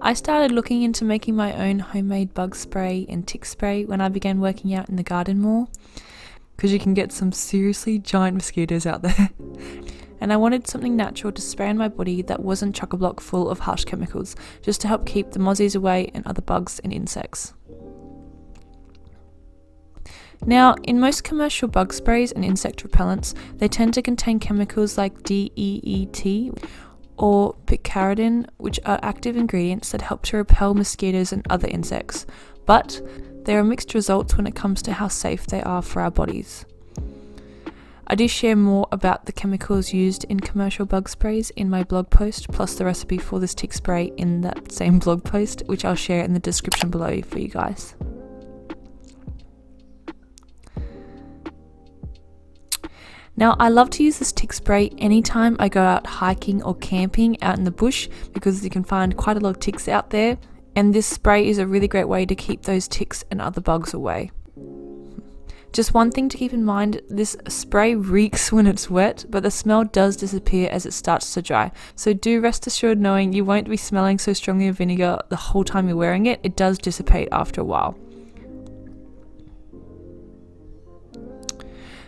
I started looking into making my own homemade bug spray and tick spray when I began working out in the garden more because you can get some seriously giant mosquitoes out there. and I wanted something natural to spray on my body that wasn't chock-a-block full of harsh chemicals, just to help keep the mozzies away and other bugs and insects. Now, in most commercial bug sprays and insect repellents, they tend to contain chemicals like DEET or picaridin, which are active ingredients that help to repel mosquitoes and other insects. But there are mixed results when it comes to how safe they are for our bodies. I do share more about the chemicals used in commercial bug sprays in my blog post, plus the recipe for this tick spray in that same blog post, which I'll share in the description below for you guys. Now, I love to use this tick spray anytime I go out hiking or camping out in the bush because you can find quite a lot of ticks out there, and this spray is a really great way to keep those ticks and other bugs away. Just one thing to keep in mind this spray reeks when it's wet, but the smell does disappear as it starts to dry. So do rest assured knowing you won't be smelling so strongly of vinegar the whole time you're wearing it, it does dissipate after a while.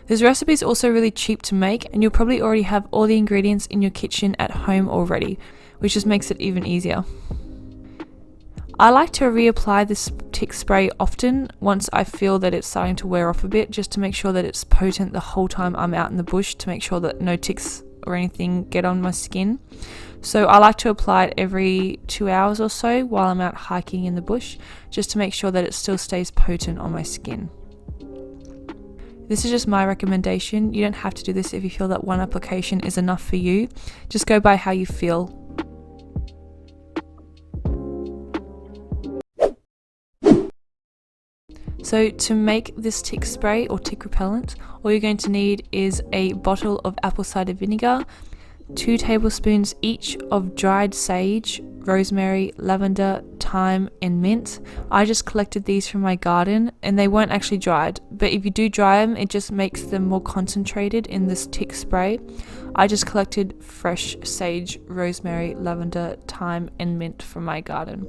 This recipe is also really cheap to make and you'll probably already have all the ingredients in your kitchen at home already, which just makes it even easier. I like to reapply this tick spray often once I feel that it's starting to wear off a bit just to make sure that it's potent the whole time I'm out in the bush to make sure that no ticks or anything get on my skin. So I like to apply it every two hours or so while I'm out hiking in the bush just to make sure that it still stays potent on my skin. This is just my recommendation. You don't have to do this if you feel that one application is enough for you. Just go by how you feel. So to make this tick spray or tick repellent, all you're going to need is a bottle of apple cider vinegar, 2 tablespoons each of dried sage, rosemary, lavender, thyme, and mint. I just collected these from my garden and they weren't actually dried, but if you do dry them, it just makes them more concentrated in this tick spray. I just collected fresh sage, rosemary, lavender, thyme, and mint from my garden.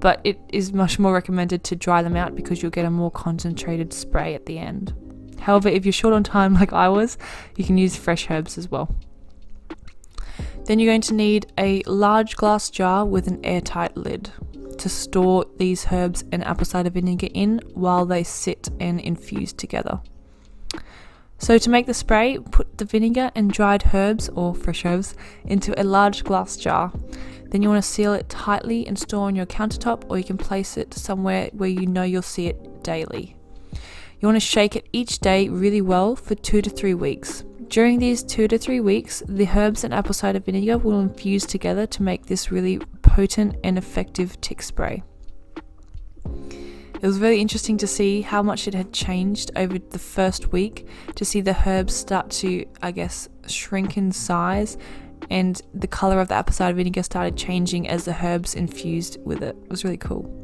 But it is much more recommended to dry them out because you'll get a more concentrated spray at the end. However, if you're short on time like I was, you can use fresh herbs as well. Then you're going to need a large glass jar with an airtight lid to store these herbs and apple cider vinegar in while they sit and infuse together. So to make the spray, put the vinegar and dried herbs or fresh herbs into a large glass jar. Then you want to seal it tightly and store on your countertop or you can place it somewhere where you know you'll see it daily. You want to shake it each day really well for two to three weeks. During these two to three weeks, the herbs and apple cider vinegar will infuse together to make this really potent and effective tick spray. It was really interesting to see how much it had changed over the first week, to see the herbs start to, I guess, shrink in size, and the colour of the apple cider vinegar started changing as the herbs infused with it. It was really cool.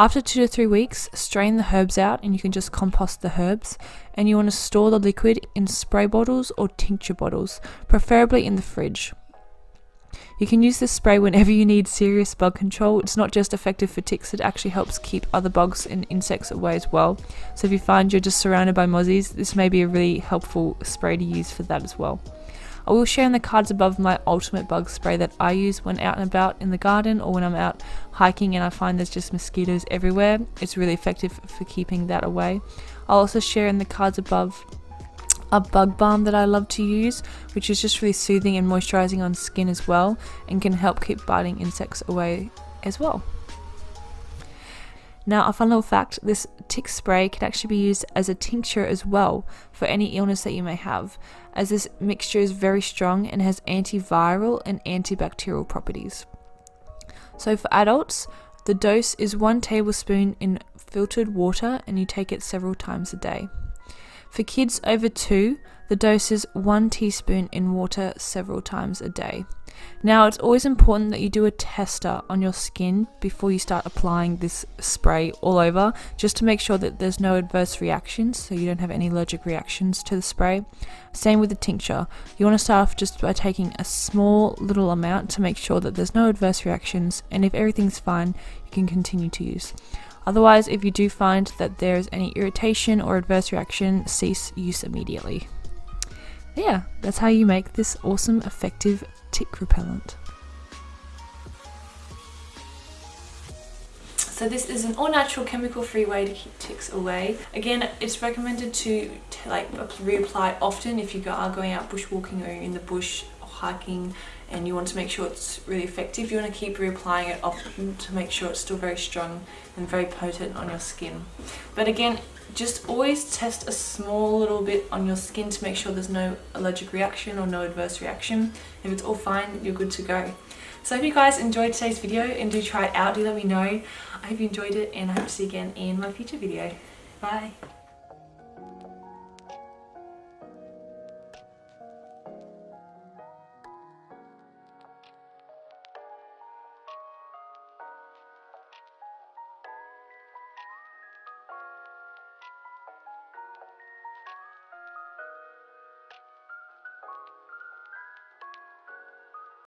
After two to three weeks, strain the herbs out and you can just compost the herbs. And you want to store the liquid in spray bottles or tincture bottles, preferably in the fridge. You can use this spray whenever you need serious bug control. It's not just effective for ticks, it actually helps keep other bugs and insects away as well. So if you find you're just surrounded by mozzies, this may be a really helpful spray to use for that as well. I will share in the cards above my ultimate bug spray that I use when out and about in the garden or when I'm out hiking and I find there's just mosquitoes everywhere. It's really effective for keeping that away. I'll also share in the cards above a bug balm that I love to use, which is just really soothing and moisturizing on skin as well and can help keep biting insects away as well. Now, a fun little fact this tick spray can actually be used as a tincture as well for any illness that you may have, as this mixture is very strong and has antiviral and antibacterial properties. So, for adults, the dose is one tablespoon in filtered water and you take it several times a day. For kids over 2, the dose is 1 teaspoon in water several times a day. Now, it's always important that you do a tester on your skin before you start applying this spray all over, just to make sure that there's no adverse reactions, so you don't have any allergic reactions to the spray. Same with the tincture. You want to start off just by taking a small little amount to make sure that there's no adverse reactions, and if everything's fine, you can continue to use. Otherwise, if you do find that there is any irritation or adverse reaction, cease use immediately. Yeah, that's how you make this awesome, effective tick repellent. So this is an all-natural chemical-free way to keep ticks away. Again, it's recommended to, like reapply often if you are going out bushwalking or in the bush hiking and you want to make sure it's really effective, you want to keep reapplying it often to make sure it's still very strong and very potent on your skin. But again, just always test a small little bit on your skin to make sure there's no allergic reaction or no adverse reaction. If it's all fine, you're good to go. So I hope you guys enjoyed today's video and do try it out, do let me know. I hope you enjoyed it and I hope to see you again in my future video. Bye!